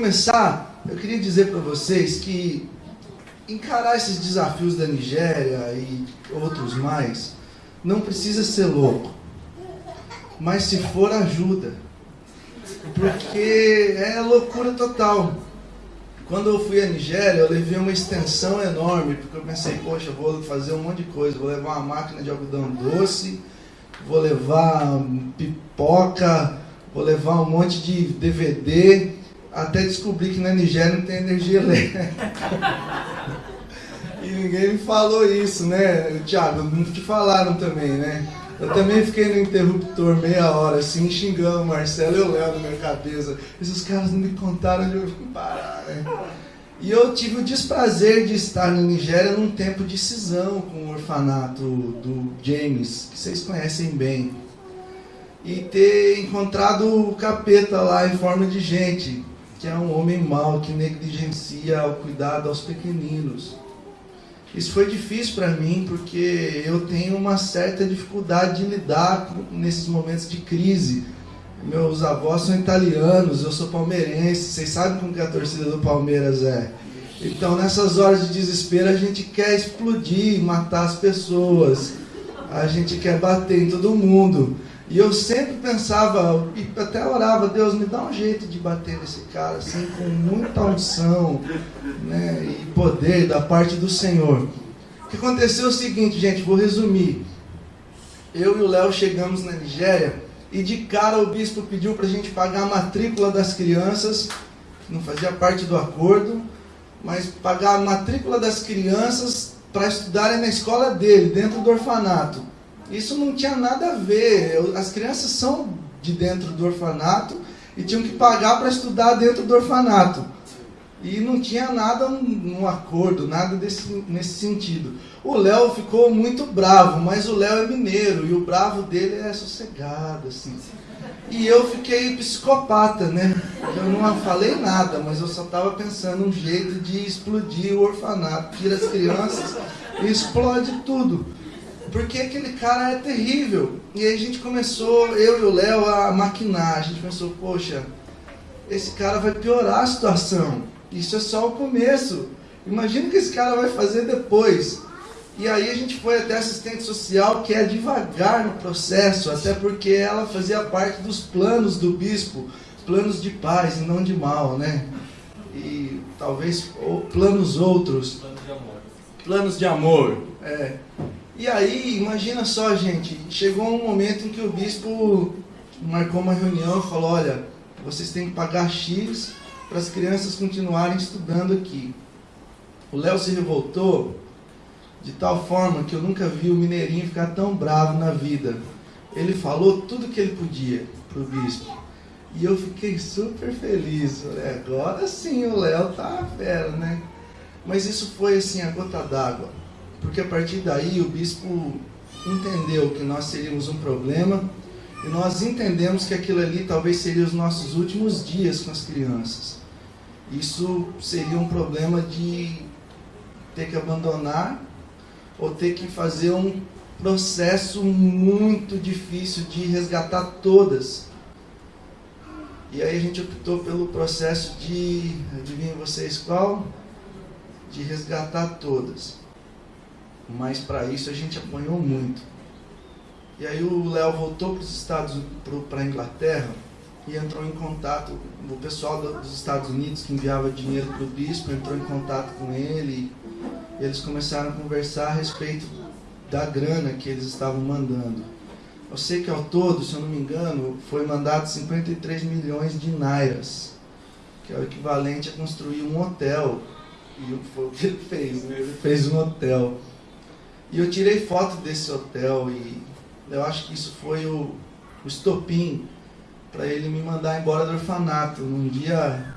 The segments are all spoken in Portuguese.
começar, eu queria dizer para vocês que encarar esses desafios da Nigéria e outros mais não precisa ser louco. Mas se for, ajuda. Porque é loucura total. Quando eu fui à Nigéria, eu levei uma extensão enorme, porque eu pensei, poxa, vou fazer um monte de coisa, vou levar uma máquina de algodão doce, vou levar pipoca, vou levar um monte de DVD, até descobrir que na Nigéria não tem energia elétrica. e ninguém me falou isso, né? Tiago, não te falaram também, né? Eu também fiquei no interruptor meia hora, assim, xingando o Marcelo e o Léo na minha cabeça. Esses caras não me contaram onde eu vim parar, né? E eu tive o desprazer de estar na Nigéria num tempo de cisão com o orfanato do James, que vocês conhecem bem. E ter encontrado o capeta lá em forma de gente, que é um homem mau, que negligencia o cuidado aos pequeninos. Isso foi difícil para mim porque eu tenho uma certa dificuldade de lidar nesses momentos de crise. Meus avós são italianos, eu sou palmeirense, vocês sabem como que a torcida do Palmeiras é. Então, nessas horas de desespero, a gente quer explodir, matar as pessoas, a gente quer bater em todo mundo. E eu sempre pensava, e até orava, Deus me dá um jeito de bater nesse cara, assim, com muita unção né, e poder da parte do Senhor. O que aconteceu é o seguinte, gente, vou resumir. Eu e o Léo chegamos na Nigéria e de cara o bispo pediu para a gente pagar a matrícula das crianças, não fazia parte do acordo, mas pagar a matrícula das crianças para estudarem na escola dele, dentro do orfanato. Isso não tinha nada a ver. As crianças são de dentro do orfanato e tinham que pagar para estudar dentro do orfanato. E não tinha nada um, um acordo, nada desse, nesse sentido. O Léo ficou muito bravo, mas o Léo é mineiro e o bravo dele é sossegado, assim. E eu fiquei psicopata, né? Eu não falei nada, mas eu só estava pensando um jeito de explodir o orfanato. Tira as crianças e explode tudo porque aquele cara é terrível. E aí a gente começou, eu e o Léo, a maquinar. A gente pensou, poxa, esse cara vai piorar a situação. Isso é só o começo. Imagina o que esse cara vai fazer depois. E aí a gente foi até assistente social, que é devagar no processo, até porque ela fazia parte dos planos do bispo, planos de paz e não de mal, né? E talvez ou, planos outros. Planos de amor. Planos de amor, é. E aí, imagina só, gente, chegou um momento em que o bispo marcou uma reunião e falou: olha, vocês têm que pagar X para as crianças continuarem estudando aqui. O Léo se revoltou de tal forma que eu nunca vi o Mineirinho ficar tão bravo na vida. Ele falou tudo que ele podia para o bispo. E eu fiquei super feliz. Falei, agora sim o Léo tá fera, né? Mas isso foi assim, a gota d'água porque a partir daí o bispo entendeu que nós seríamos um problema e nós entendemos que aquilo ali talvez seria os nossos últimos dias com as crianças. Isso seria um problema de ter que abandonar ou ter que fazer um processo muito difícil de resgatar todas. E aí a gente optou pelo processo de, adivinhem vocês qual? De resgatar todas mas para isso a gente apanhou muito. E aí o Léo voltou para os Estados para a Inglaterra e entrou em contato, o pessoal dos Estados Unidos que enviava dinheiro para o bispo entrou em contato com ele e eles começaram a conversar a respeito da grana que eles estavam mandando. Eu sei que ao todo, se eu não me engano, foi mandado 53 milhões de nairas, que é o equivalente a construir um hotel. E foi o que ele fez, né? ele fez um hotel. E eu tirei foto desse hotel e eu acho que isso foi o, o estopim para ele me mandar embora do orfanato num dia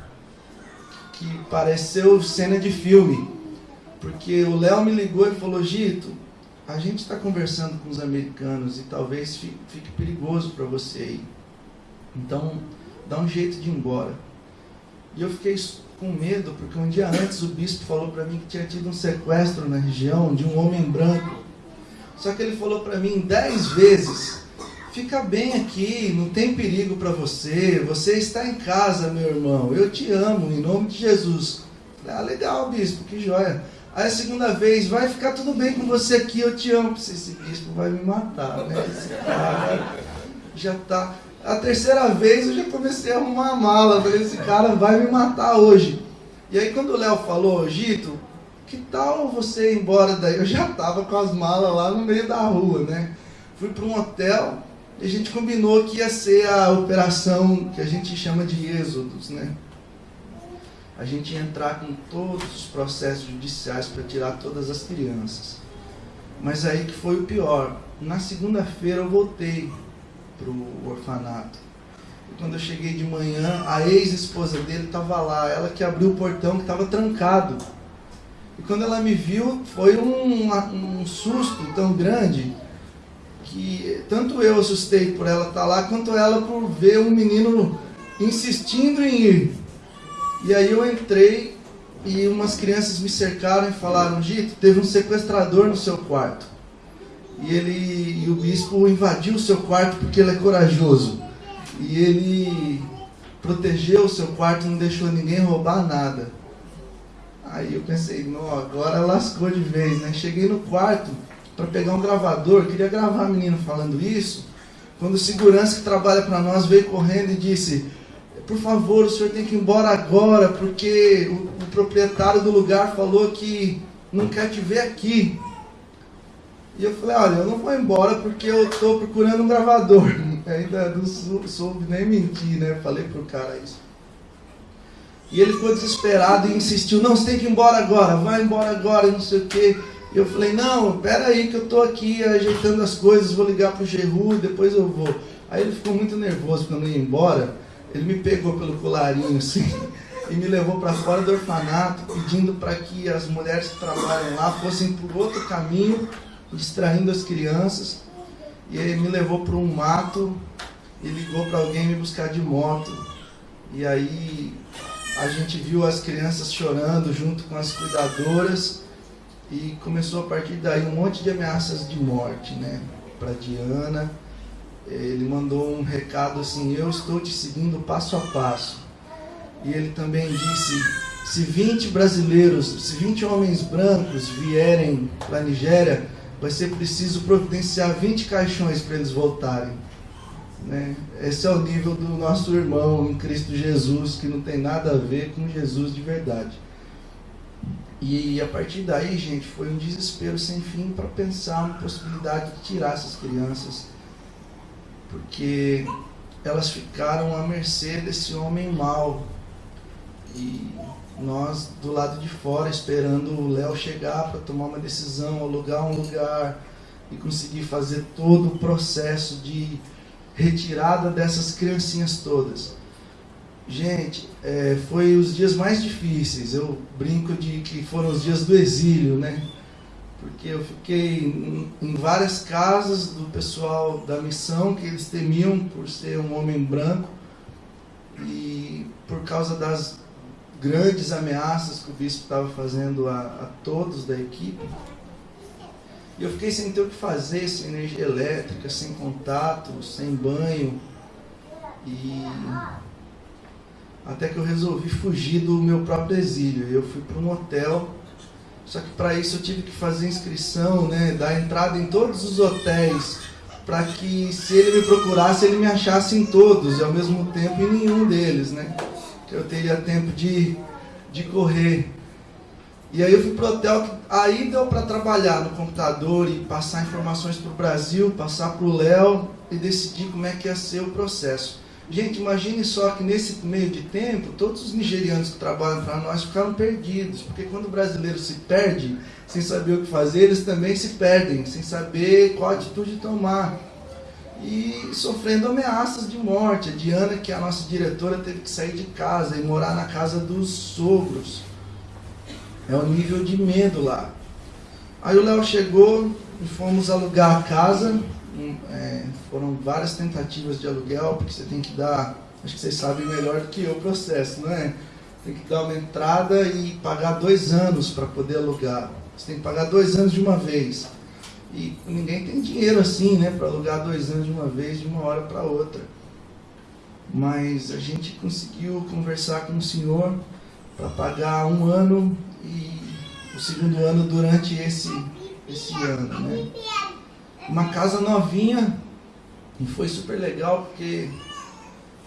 que pareceu cena de filme. Porque o Léo me ligou e falou: Gito, a gente está conversando com os americanos e talvez fique, fique perigoso para você aí. Então, dá um jeito de ir embora. E eu fiquei com medo, porque um dia antes o bispo falou para mim que tinha tido um sequestro na região de um homem branco. Só que ele falou para mim dez vezes: fica bem aqui, não tem perigo para você, você está em casa, meu irmão, eu te amo, em nome de Jesus. Ah, legal, bispo, que joia. Aí a segunda vez, vai ficar tudo bem com você aqui, eu te amo. Esse bispo vai me matar, né? Esse cara já tá. A terceira vez eu já comecei a arrumar a mala, falei, esse cara vai me matar hoje. E aí quando o Léo falou, Gito, que tal você ir embora daí? Eu já tava com as malas lá no meio da rua, né? Fui para um hotel e a gente combinou que ia ser a operação que a gente chama de êxodos, né? A gente ia entrar com todos os processos judiciais para tirar todas as crianças. Mas aí que foi o pior. Na segunda-feira eu voltei para o orfanato. E quando eu cheguei de manhã, a ex-esposa dele estava lá, ela que abriu o portão que estava trancado. E quando ela me viu, foi um, um susto tão grande que tanto eu assustei por ela estar tá lá, quanto ela por ver um menino insistindo em ir. E aí eu entrei e umas crianças me cercaram e falaram, Gito, teve um sequestrador no seu quarto. E ele e o bispo invadiu o seu quarto porque ele é corajoso. E ele protegeu o seu quarto, não deixou ninguém roubar nada. Aí eu pensei, não, agora lascou de vez, né? Cheguei no quarto para pegar um gravador, queria gravar a menino falando isso. Quando o segurança que trabalha para nós veio correndo e disse: Por favor, o senhor tem que ir embora agora, porque o, o proprietário do lugar falou que não quer te ver aqui. E eu falei, olha, eu não vou embora porque eu estou procurando um gravador. Ainda não soube nem mentir, né? Falei pro cara isso. E ele ficou desesperado e insistiu, não, você tem que ir embora agora, vai embora agora, não sei o quê. E eu falei, não, pera aí que eu estou aqui ajeitando as coisas, vou ligar pro Geru, depois eu vou. Aí ele ficou muito nervoso quando ia embora, ele me pegou pelo colarinho assim e me levou para fora do orfanato, pedindo para que as mulheres que trabalham lá fossem por outro caminho distraindo as crianças. E ele me levou para um mato e ligou para alguém me buscar de moto. E aí a gente viu as crianças chorando junto com as cuidadoras e começou a partir daí um monte de ameaças de morte, né? Para Diana. Ele mandou um recado assim: Eu estou te seguindo passo a passo. E ele também disse: Se 20 brasileiros, se 20 homens brancos vierem para a Nigéria, vai ser preciso providenciar 20 caixões para eles voltarem. Né? Esse é o nível do nosso irmão em Cristo Jesus, que não tem nada a ver com Jesus de verdade. E a partir daí, gente, foi um desespero sem fim para pensar na possibilidade de tirar essas crianças, porque elas ficaram à mercê desse homem mau. E nós do lado de fora esperando o Léo chegar para tomar uma decisão, alugar um lugar e conseguir fazer todo o processo de retirada dessas criancinhas todas. Gente, é, foi os dias mais difíceis. Eu brinco de que foram os dias do exílio, né? Porque eu fiquei em, em várias casas do pessoal da missão que eles temiam por ser um homem branco e por causa das grandes ameaças que o bispo estava fazendo a, a todos da equipe. E eu fiquei sem ter o que fazer, sem energia elétrica, sem contato, sem banho. E até que eu resolvi fugir do meu próprio exílio. Eu fui para um hotel, só que para isso eu tive que fazer inscrição, né, dar entrada em todos os hotéis, para que se ele me procurasse, ele me achasse em todos e ao mesmo tempo em nenhum deles, né? Eu teria tempo de, de correr. E aí eu fui pro hotel, aí deu para trabalhar no computador e passar informações para o Brasil, passar para o Léo e decidir como é que ia ser o processo. Gente, imagine só que nesse meio de tempo, todos os nigerianos que trabalham para nós ficaram perdidos, porque quando o brasileiro se perde, sem saber o que fazer, eles também se perdem, sem saber qual atitude tomar e sofrendo ameaças de morte. A Diana, que é a nossa diretora, teve que sair de casa e morar na casa dos sogros. É o nível de medo lá. Aí o Léo chegou e fomos alugar a casa. É, foram várias tentativas de aluguel, porque você tem que dar, acho que vocês sabem melhor do que eu o processo, não é? Tem que dar uma entrada e pagar dois anos para poder alugar. Você tem que pagar dois anos de uma vez. E ninguém tem dinheiro assim, né, para alugar dois anos de uma vez, de uma hora para outra. Mas a gente conseguiu conversar com o senhor para pagar um ano e o segundo ano durante esse, esse ano, né? Uma casa novinha e foi super legal porque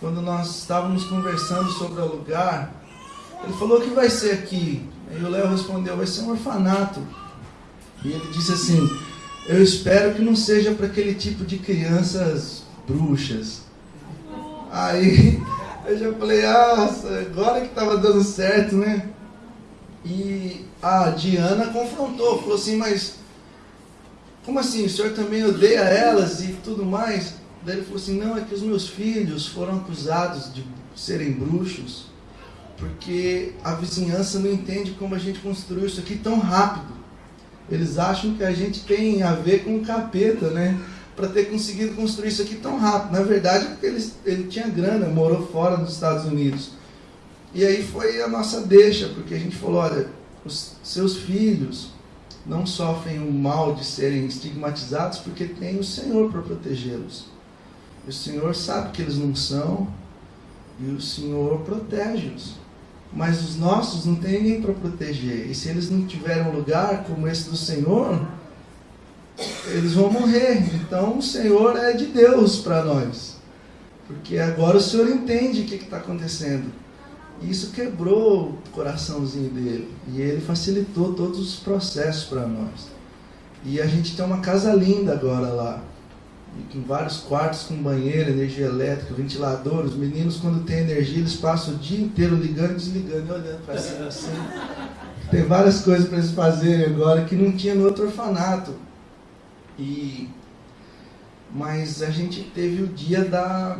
quando nós estávamos conversando sobre alugar, ele falou que vai ser aqui. Aí o Léo respondeu, vai ser um orfanato. E ele disse assim, eu espero que não seja para aquele tipo de crianças bruxas. Aí eu já falei, ah, agora que estava dando certo, né? E a Diana confrontou, falou assim, mas como assim? O senhor também odeia elas e tudo mais? Daí ele falou assim, não, é que os meus filhos foram acusados de serem bruxos, porque a vizinhança não entende como a gente construiu isso aqui tão rápido. Eles acham que a gente tem a ver com o capeta, né? Para ter conseguido construir isso aqui tão rápido. Na verdade, porque ele, ele tinha grana, morou fora dos Estados Unidos. E aí foi a nossa deixa, porque a gente falou: olha, os seus filhos não sofrem o mal de serem estigmatizados porque tem o Senhor para protegê-los. O Senhor sabe que eles não são e o Senhor protege-os. Mas os nossos não tem ninguém para proteger. E se eles não tiverem um lugar como esse do Senhor, eles vão morrer. Então o Senhor é de Deus para nós. Porque agora o Senhor entende o que está acontecendo. E isso quebrou o coraçãozinho dele. E ele facilitou todos os processos para nós. E a gente tem uma casa linda agora lá com vários quartos com banheiro, energia elétrica, ventilador. Os meninos, quando tem energia, eles passam o dia inteiro ligando e desligando e olhando para cima assim. Tem várias coisas para eles fazerem agora que não tinha no outro orfanato. E mas a gente teve o dia da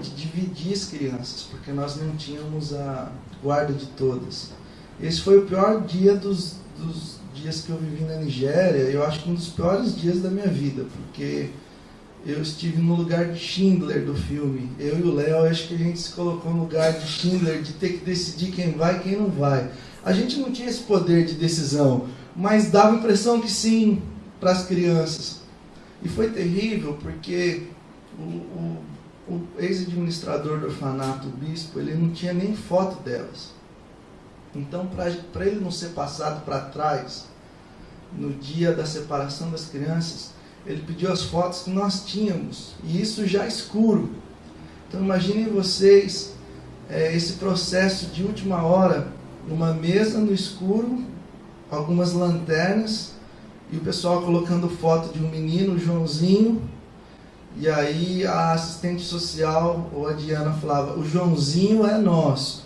de dividir as crianças, porque nós não tínhamos a guarda de todas. Esse foi o pior dia dos, dos dias que eu vivi na Nigéria. Eu acho que um dos piores dias da minha vida, porque eu estive no lugar de Schindler do filme. Eu e o Léo, acho que a gente se colocou no lugar de Schindler, de ter que decidir quem vai e quem não vai. A gente não tinha esse poder de decisão, mas dava a impressão que sim para as crianças. E foi terrível porque o, o, o ex-administrador do orfanato, o bispo, ele não tinha nem foto delas. Então, para ele não ser passado para trás, no dia da separação das crianças, ele pediu as fotos que nós tínhamos, e isso já escuro. Então imaginem vocês é, esse processo de última hora, numa mesa no escuro, algumas lanternas, e o pessoal colocando foto de um menino, Joãozinho, e aí a assistente social, ou a Diana, falava, o Joãozinho é nosso.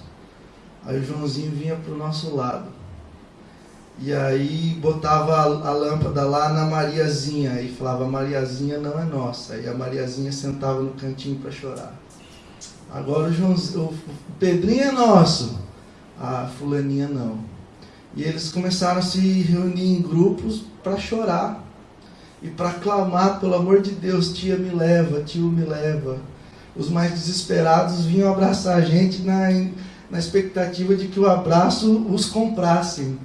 Aí o Joãozinho vinha para o nosso lado. E aí botava a, a, lâmpada lá na Mariazinha e falava: Mariazinha não é nossa. E a Mariazinha sentava no cantinho para chorar. Agora o, João, o Pedrinho é nosso, a Fulaninha não. E eles começaram a se reunir em grupos para chorar e para clamar: pelo amor de Deus, tia me leva, tio me leva. Os mais desesperados vinham abraçar a gente na, na expectativa de que o abraço os comprasse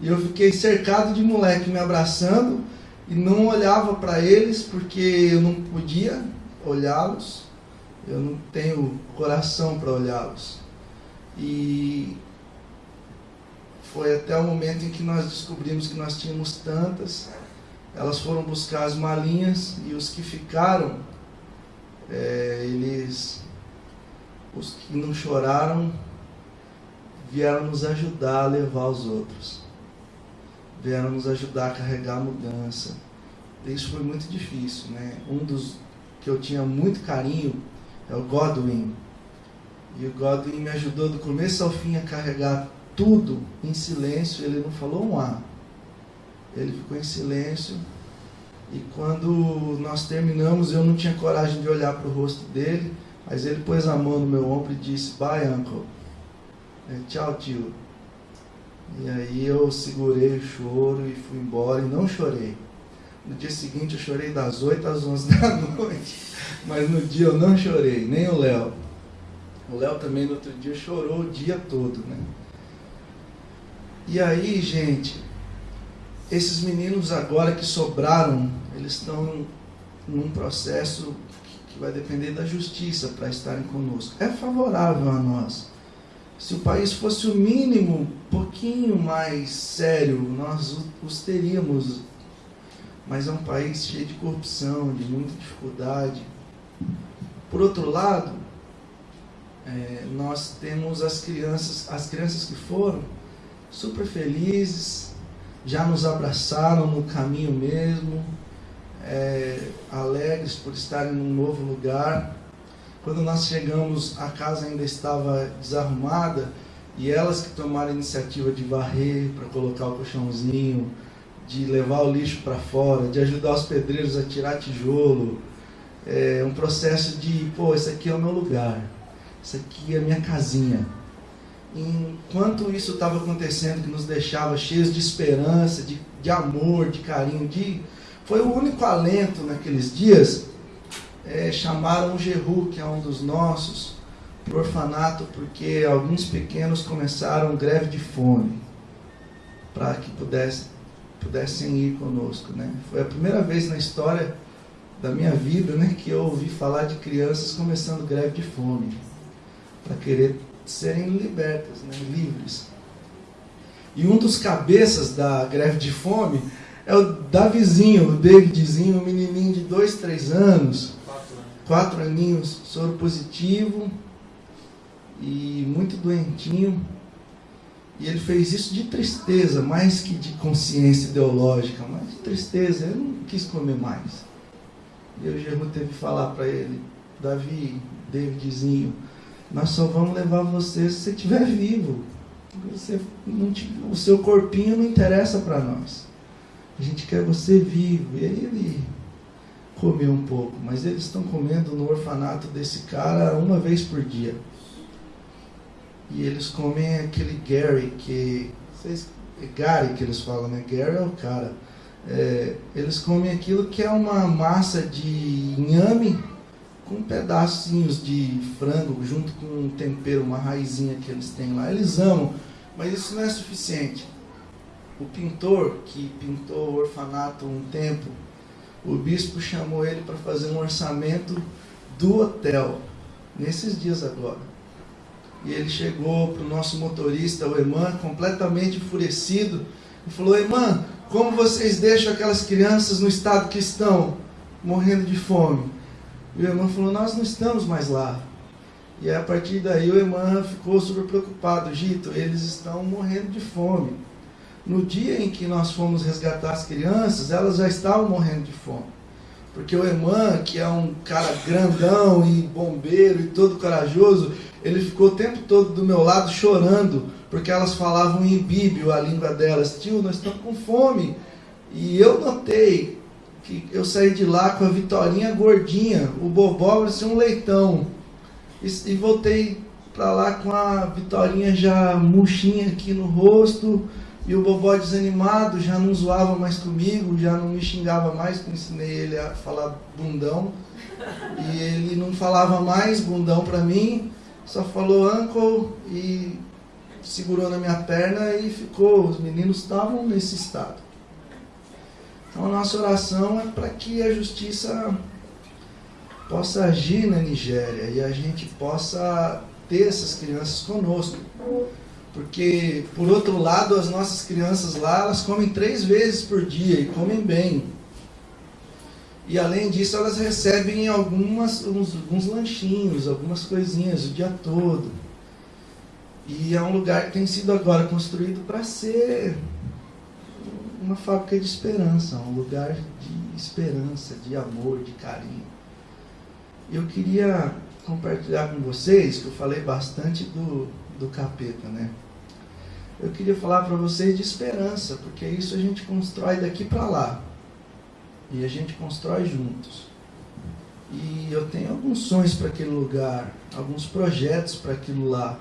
e eu fiquei cercado de moleque me abraçando e não olhava para eles porque eu não podia olhá-los. Eu não tenho coração para olhá-los. E foi até o momento em que nós descobrimos que nós tínhamos tantas. Elas foram buscar as malinhas e os que ficaram, é, eles, os que não choraram, vieram nos ajudar a levar os outros vieram nos ajudar a carregar a mudança. Isso foi muito difícil, né? Um dos que eu tinha muito carinho é o Godwin. E o Godwin me ajudou do começo ao fim a carregar tudo em silêncio. Ele não falou um A. Ele ficou em silêncio. E quando nós terminamos, eu não tinha coragem de olhar para o rosto dele. Mas ele pôs a mão no meu ombro e disse: Bye, uncle. É, Tchau, tio. E aí eu segurei o choro e fui embora e não chorei. No dia seguinte eu chorei das 8 às 11 da noite, mas no dia eu não chorei, nem o Léo. O Léo também no outro dia chorou o dia todo, né? E aí, gente, esses meninos agora que sobraram, eles estão num processo que vai depender da justiça para estarem conosco. É favorável a nós. Se o país fosse o mínimo, um pouquinho mais sério, nós os teríamos. Mas é um país cheio de corrupção, de muita dificuldade. Por outro lado, é, nós temos as crianças, as crianças que foram super felizes, já nos abraçaram no caminho mesmo, é, alegres por estarem num novo lugar. Quando nós chegamos, a casa ainda estava desarrumada e elas que tomaram a iniciativa de varrer para colocar o colchãozinho, de levar o lixo para fora, de ajudar os pedreiros a tirar tijolo. É um processo de, pô, esse aqui é o meu lugar, isso aqui é a minha casinha. Enquanto isso estava acontecendo, que nos deixava cheios de esperança, de, de amor, de carinho, de... foi o único alento naqueles dias é, chamaram o Geru, que é um dos nossos, para o orfanato, porque alguns pequenos começaram greve de fome, para que pudessem, pudessem ir conosco. Né? Foi a primeira vez na história da minha vida né, que eu ouvi falar de crianças começando greve de fome, para querer serem libertas, né, livres. E um dos cabeças da greve de fome é o Davizinho, o Davidzinho, um menininho de dois, três anos, quatro aninhos, soro positivo e muito doentinho. E ele fez isso de tristeza, mais que de consciência ideológica, mas de tristeza. Ele não quis comer mais. E o Germo teve que falar para ele, Davi, Davidzinho, nós só vamos levar você se você estiver vivo. Você não, o seu corpinho não interessa para nós. A gente quer você vivo. E aí ele comer um pouco, mas eles estão comendo no orfanato desse cara uma vez por dia. E eles comem aquele Gary, que. Vocês, é Gary que eles falam, né? Gary é o cara. É, eles comem aquilo que é uma massa de inhame com pedacinhos de frango junto com um tempero, uma raizinha que eles têm lá. Eles amam, mas isso não é suficiente. O pintor que pintou o orfanato um tempo, o bispo chamou ele para fazer um orçamento do hotel, nesses dias agora. E ele chegou para o nosso motorista, o Eman, completamente enfurecido, e falou: Eman, como vocês deixam aquelas crianças no estado que estão, morrendo de fome? E o Eman falou: Nós não estamos mais lá. E a partir daí o Eman ficou super preocupado: Gito, eles estão morrendo de fome. No dia em que nós fomos resgatar as crianças, elas já estavam morrendo de fome. Porque o Eman, que é um cara grandão e bombeiro e todo corajoso, ele ficou o tempo todo do meu lado chorando, porque elas falavam em bíblia, a língua delas. Tio, nós estamos com fome. E eu notei que eu saí de lá com a Vitorinha gordinha, o Bobó parecia um leitão. E, e voltei para lá com a Vitorinha já murchinha aqui no rosto, e o Bobó desanimado, já não zoava mais comigo, já não me xingava mais, porque ensinei ele a falar bundão. E ele não falava mais bundão para mim, só falou uncle e segurou na minha perna e ficou. Os meninos estavam nesse estado. Então a nossa oração é para que a justiça possa agir na Nigéria e a gente possa ter essas crianças conosco. Porque, por outro lado, as nossas crianças lá, elas comem três vezes por dia e comem bem. E além disso, elas recebem algumas, uns, alguns lanchinhos, algumas coisinhas o dia todo. E é um lugar que tem sido agora construído para ser uma fábrica de esperança, um lugar de esperança, de amor, de carinho. Eu queria compartilhar com vocês, que eu falei bastante do, do capeta, né? Eu queria falar para vocês de esperança, porque isso a gente constrói daqui para lá. E a gente constrói juntos. E eu tenho alguns sonhos para aquele lugar, alguns projetos para aquilo lá,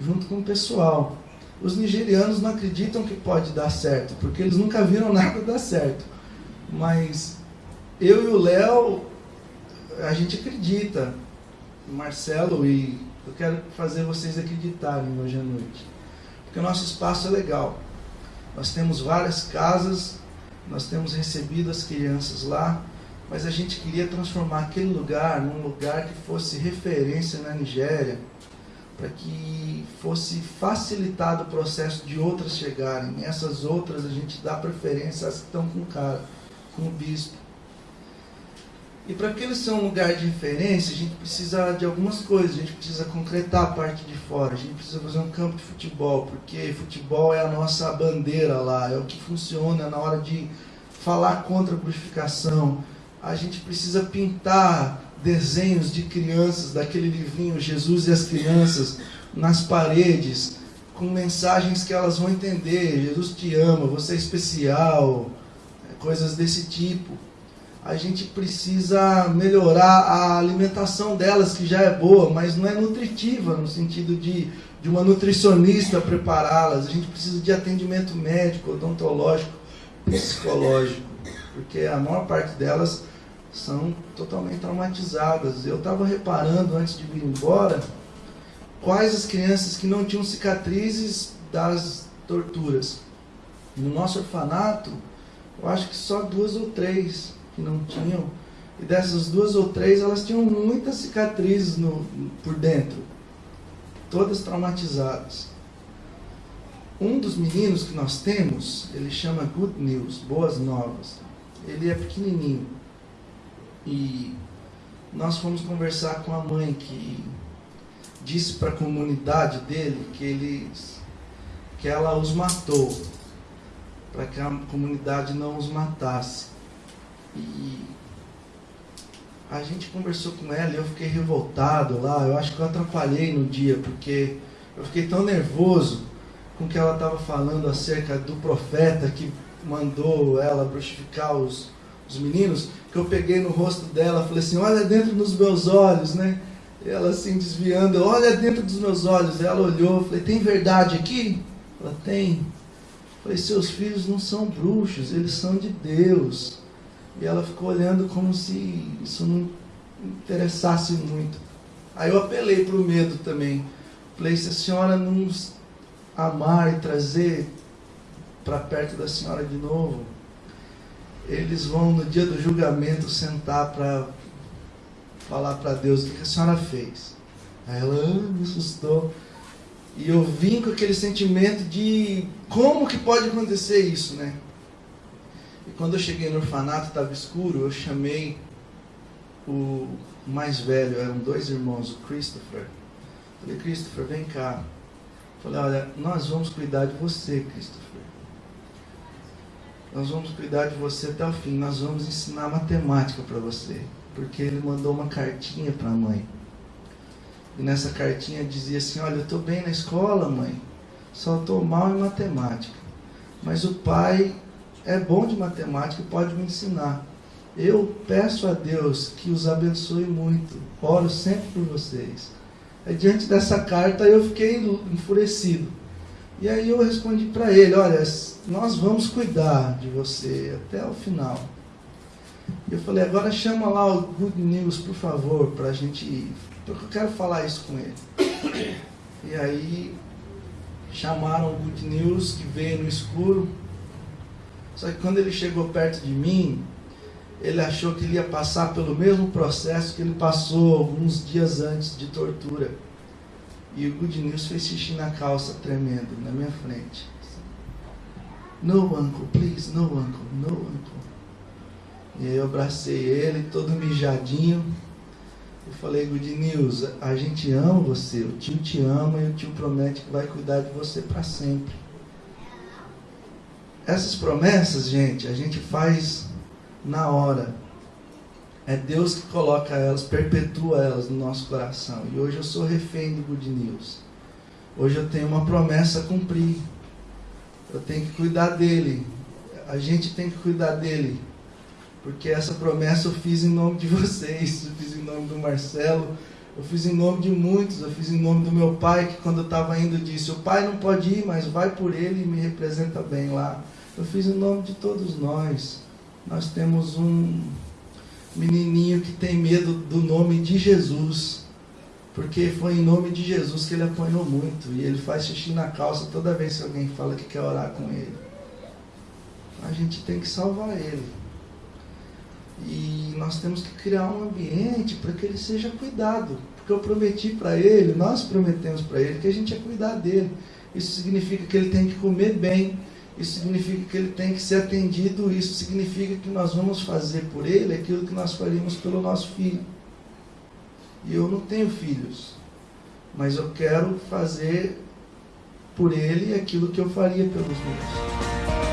junto com o pessoal. Os nigerianos não acreditam que pode dar certo, porque eles nunca viram nada dar certo. Mas eu e o Léo, a gente acredita. Marcelo e eu quero fazer vocês acreditarem hoje à noite porque o nosso espaço é legal. Nós temos várias casas, nós temos recebido as crianças lá, mas a gente queria transformar aquele lugar num lugar que fosse referência na Nigéria, para que fosse facilitado o processo de outras chegarem. Essas outras a gente dá preferência às que estão com o cara, com o bispo. E para que eles sejam um lugar de referência, a gente precisa de algumas coisas. A gente precisa concretar a parte de fora. A gente precisa fazer um campo de futebol, porque futebol é a nossa bandeira lá, é o que funciona na hora de falar contra a purificação. A gente precisa pintar desenhos de crianças, daquele livrinho Jesus e as Crianças, nas paredes, com mensagens que elas vão entender. Jesus te ama, você é especial, coisas desse tipo a gente precisa melhorar a alimentação delas, que já é boa, mas não é nutritiva, no sentido de, de uma nutricionista prepará-las. A gente precisa de atendimento médico, odontológico, psicológico, porque a maior parte delas são totalmente traumatizadas. Eu estava reparando antes de vir embora quais as crianças que não tinham cicatrizes das torturas. No nosso orfanato, eu acho que só duas ou três que não tinham. E dessas duas ou três, elas tinham muitas cicatrizes no, por dentro, todas traumatizadas. Um dos meninos que nós temos, ele chama Good News, Boas Novas. Ele é pequenininho. E nós fomos conversar com a mãe que disse para a comunidade dele que eles que ela os matou para que a comunidade não os matasse. E a gente conversou com ela e eu fiquei revoltado lá. Eu acho que eu atrapalhei no dia, porque eu fiquei tão nervoso com o que ela estava falando acerca do profeta que mandou ela bruxificar os, os meninos, que eu peguei no rosto dela falei assim, olha dentro dos meus olhos, né? Ela assim desviando, olha dentro dos meus olhos. Ela olhou, falei, tem verdade aqui? Ela tem. Falei, seus filhos não são bruxos, eles são de Deus. E ela ficou olhando como se isso não interessasse muito. Aí eu apelei para o medo também. Falei, se a senhora não amar e trazer para perto da senhora de novo, eles vão no dia do julgamento sentar para falar para Deus o que a senhora fez. Aí ela ah, me assustou. E eu vim com aquele sentimento de como que pode acontecer isso, né? E quando eu cheguei no orfanato, estava escuro, eu chamei o mais velho, eram dois irmãos, o Christopher. Falei, Christopher, vem cá. Falei, olha, nós vamos cuidar de você, Christopher. Nós vamos cuidar de você até o fim. Nós vamos ensinar matemática para você. Porque ele mandou uma cartinha para a mãe. E nessa cartinha dizia assim: Olha, eu estou bem na escola, mãe. Só estou mal em matemática. Mas o pai é bom de matemática e pode me ensinar. Eu peço a Deus que os abençoe muito. Oro sempre por vocês. Diante dessa carta eu fiquei enfurecido. E aí eu respondi para ele, olha, nós vamos cuidar de você até o final. Eu falei, agora chama lá o Good News, por favor, para a gente ir. Porque eu quero falar isso com ele. E aí chamaram o Good News, que veio no escuro, só que quando ele chegou perto de mim, ele achou que ele ia passar pelo mesmo processo que ele passou alguns dias antes de tortura. E o Good News fez xixi na calça, tremendo, na minha frente. No, uncle, please, no, uncle, no, uncle. E aí eu abracei ele, todo mijadinho. Eu falei, Good News, a gente ama você, o tio te ama e o tio promete que vai cuidar de você para sempre. Essas promessas, gente, a gente faz na hora. É Deus que coloca elas, perpetua elas no nosso coração. E hoje eu sou refém do Good News. Hoje eu tenho uma promessa a cumprir. Eu tenho que cuidar dele. A gente tem que cuidar dele. Porque essa promessa eu fiz em nome de vocês. Eu fiz em nome do Marcelo. Eu fiz em nome de muitos. Eu fiz em nome do meu pai, que quando eu estava indo disse: O pai não pode ir, mas vai por ele e me representa bem lá. Eu fiz em nome de todos nós. Nós temos um menininho que tem medo do nome de Jesus. Porque foi em nome de Jesus que ele apanhou muito. E ele faz xixi na calça toda vez que alguém fala que quer orar com ele. a gente tem que salvar ele. E nós temos que criar um ambiente para que ele seja cuidado. Porque eu prometi para ele, nós prometemos para ele que a gente ia cuidar dele. Isso significa que ele tem que comer bem, isso significa que ele tem que ser atendido, isso significa que nós vamos fazer por ele aquilo que nós faríamos pelo nosso filho. E eu não tenho filhos, mas eu quero fazer por ele aquilo que eu faria pelos meus.